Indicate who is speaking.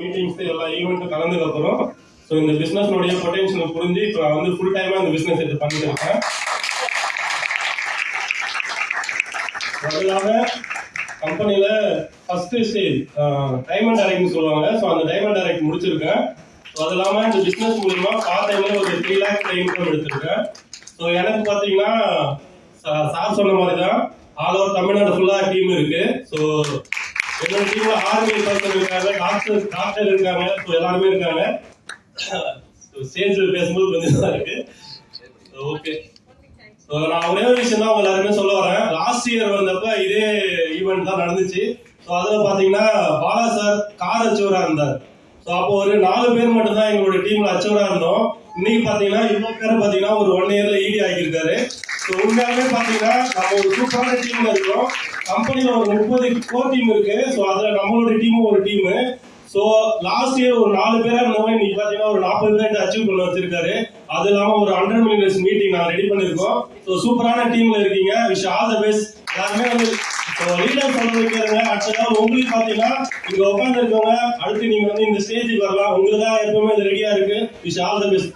Speaker 1: Meetings எல்லா ஈவெண்ட்டும் கலந்ததுக்கப்புறம் so இந்த பிஸ்னஸ்னுடைய potential புரிஞ்சு இப்போ நான் வந்து ஃபுல் டைமாக இந்த பிஸ்னஸ் எடுத்து பண்ணிட்டு இருக்கேன். முதலாக கம்பெனில ஃபர்ஸ்ட் ஸ்டேஜ் டைமண்ட் டைரக்ட்னு சொல்லுவாங்க. ஸோ அந்த டைமண்ட் டைரக்ட் முடிச்சிருக்கேன். ஸோ அது இல்லாமல் இந்த பிஸ்னஸ் மூலிமா பார்ட் டைமில் ஒரு த்ரீ லேக்ஸ் இன்கம் எடுத்திருக்கேன். ஸோ எனக்கு பார்த்தீங்கன்னா சார் சொன்ன மாதிரி தான் ஆல் ஓவர் தமிழ்நாடு ஃபுல்லாக டீம் இருக்குது ஸோ என்னோட டீம்ல ஆர்மி பர்சன் இருக்காங்க டாக்டர் டாக்டர் இருக்காங்க ஸோ எல்லாருமே இருக்காங்க. ஸ்டேஜ்ல பேசும்போது கொஞ்சம் தான் இருக்கு. ஓகே So, நான் ஒரே ஒரு விஷயம் தான் உங்க எல்லாருமே சொல்ல வரேன். லாஸ்ட் இயர் வந்தப்ப இதே ஈவெண்ட் தான் நடந்துச்சு. ஸோ அதில் பார்த்தீங்கன்னா பாலா சார் கார் அச்சவராக இருந்தார். ஸோ அப்போ ஒரு நாலு பேர் மட்டும் தான் எங்களோட டீம்ல அச்சவரா இருந்தோம். இன்னைக்கு பார்த்தீங்கன்னா இவ்வளவு பேர் பாத்தீங்கன்னா ஒரு ஒன் இயர்ல ஈடி ஆகியிருக்காரு. ஸோ உண்மையாலுமே பார்த்தீங்கன்னா நம்ம ஒரு சூப்பரான டீம்ல இருக்கோம். கம்பெனியில் ஒரு முப்பது கோர் டீம் இருக்கு. ஸோ அதுல நம்மளோட டீமும் ஒரு டீம் ஸோ லாஸ்ட் இயர் ஒரு நாலு பேரா இருந்தவங்க இன்னைக்கு பாத்தீங்கன்னா ஒரு நாற்பது பேர் அச்சீவ் பண்ண வச்சிருக்காரு. அது இல்லாம ஒரு ஹண்ட்ரட் மினிட்ஸ் மீட்டிங் நான் ரெடி பண்ணிருக்கோம். ஸோ சூப்பரான டீம்ல இருக்கீங்க. விஷ் ஆல் த பெஸ்ட் எல்லாருமே வந்து லீடர் சொல்றது கேளுங்க. அடுத்ததாக உங்களுக்கு பாத்தீங்கன்னா இங்க உட்கார்ந்து இருக்கவங்க அடுத்து நீங்க வந்து இந்த ஸ்டேஜுக்கு வரலாம். உங்களுக்கு தான் எப்பவுமே இது ரெடியா இருக்கு. Wish all the best